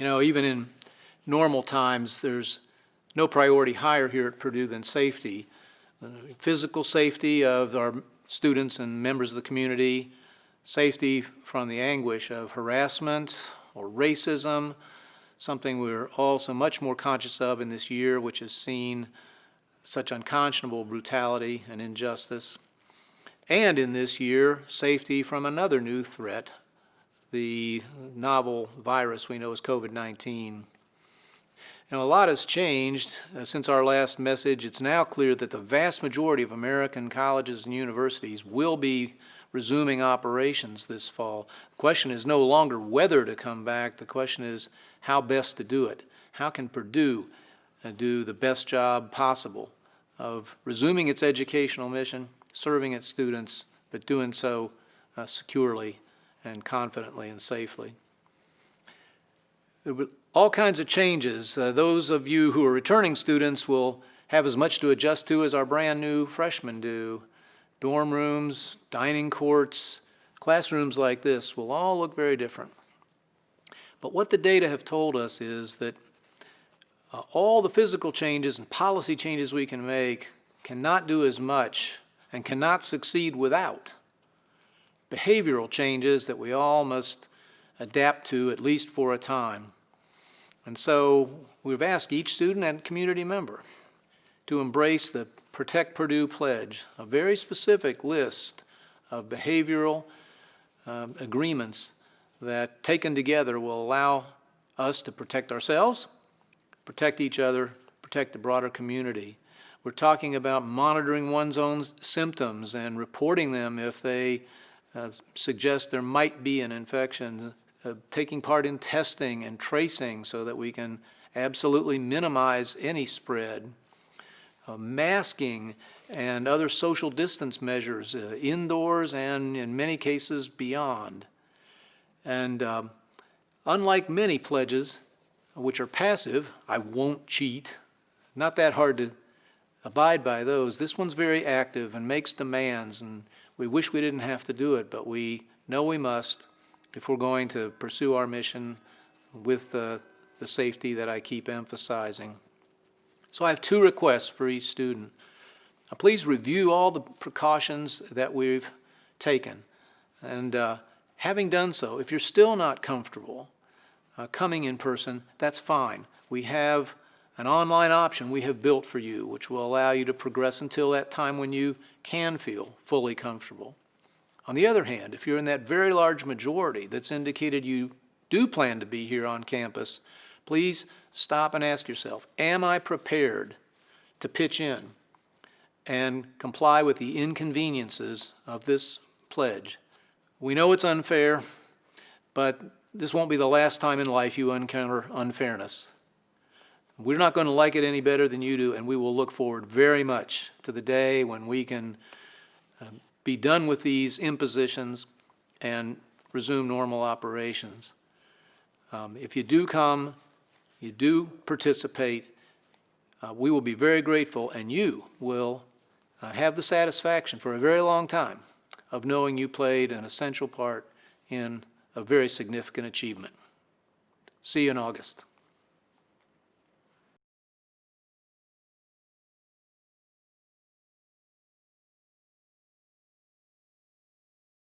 You know, even in normal times, there's no priority higher here at Purdue than safety. Uh, Physical safety of our students and members of the community, safety from the anguish of harassment or racism, something we're all so much more conscious of in this year, which has seen such unconscionable brutality and injustice. And in this year, safety from another new threat, the novel virus we know as COVID-19. You know, a lot has changed uh, since our last message. It's now clear that the vast majority of American colleges and universities will be resuming operations this fall. The question is no longer whether to come back. The question is how best to do it. How can Purdue uh, do the best job possible of resuming its educational mission, serving its students, but doing so uh, securely and confidently and safely. There were all kinds of changes. Uh, those of you who are returning students will have as much to adjust to as our brand new freshmen do. Dorm rooms, dining courts, classrooms like this will all look very different. But what the data have told us is that uh, all the physical changes and policy changes we can make cannot do as much and cannot succeed without behavioral changes that we all must adapt to at least for a time. And so we've asked each student and community member to embrace the Protect Purdue Pledge, a very specific list of behavioral um, agreements that taken together will allow us to protect ourselves, protect each other, protect the broader community. We're talking about monitoring one's own symptoms and reporting them if they suggest there might be an infection, uh, taking part in testing and tracing so that we can absolutely minimize any spread, uh, masking and other social distance measures uh, indoors and in many cases beyond. And um, unlike many pledges, which are passive, I won't cheat, not that hard to abide by those. This one's very active and makes demands and we wish we didn't have to do it, but we know we must if we're going to pursue our mission with the, the safety that I keep emphasizing. So I have two requests for each student. Uh, please review all the precautions that we've taken. And uh, having done so, if you're still not comfortable uh, coming in person, that's fine. We have an online option we have built for you, which will allow you to progress until that time when you can feel fully comfortable. On the other hand, if you're in that very large majority that's indicated you do plan to be here on campus, please stop and ask yourself, am I prepared to pitch in and comply with the inconveniences of this pledge? We know it's unfair, but this won't be the last time in life you encounter unfairness. We're not going to like it any better than you do, and we will look forward very much to the day when we can uh, be done with these impositions and resume normal operations. Um, if you do come, you do participate, uh, we will be very grateful, and you will uh, have the satisfaction for a very long time of knowing you played an essential part in a very significant achievement. See you in August.